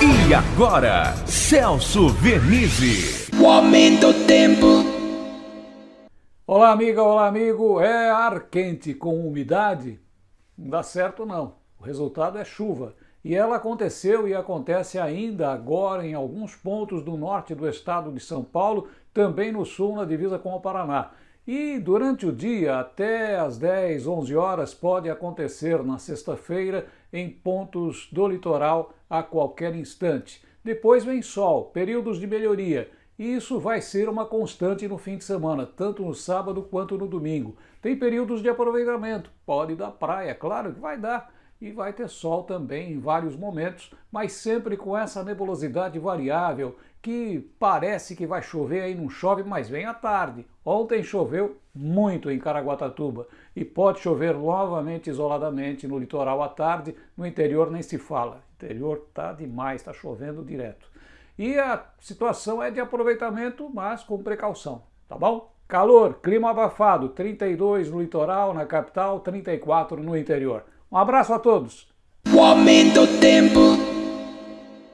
E agora, Celso Vernizzi. O aumento do tempo. Olá, amiga, olá, amigo. É ar quente com umidade? Não dá certo, não. O resultado é chuva. E ela aconteceu e acontece ainda agora em alguns pontos do norte do estado de São Paulo, também no sul, na divisa com o Paraná. E durante o dia, até às 10, 11 horas, pode acontecer na sexta-feira em pontos do litoral a qualquer instante. Depois vem sol, períodos de melhoria. E isso vai ser uma constante no fim de semana, tanto no sábado quanto no domingo. Tem períodos de aproveitamento, pode dar praia, claro que vai dar e vai ter sol também em vários momentos, mas sempre com essa nebulosidade variável que parece que vai chover aí não chove, mas vem à tarde. Ontem choveu muito em Caraguatatuba e pode chover novamente isoladamente no litoral à tarde, no interior nem se fala. Interior tá demais, está chovendo direto. E a situação é de aproveitamento, mas com precaução, tá bom? Calor, clima abafado, 32 no litoral, na capital, 34 no interior. Um abraço a todos. O aumento tempo.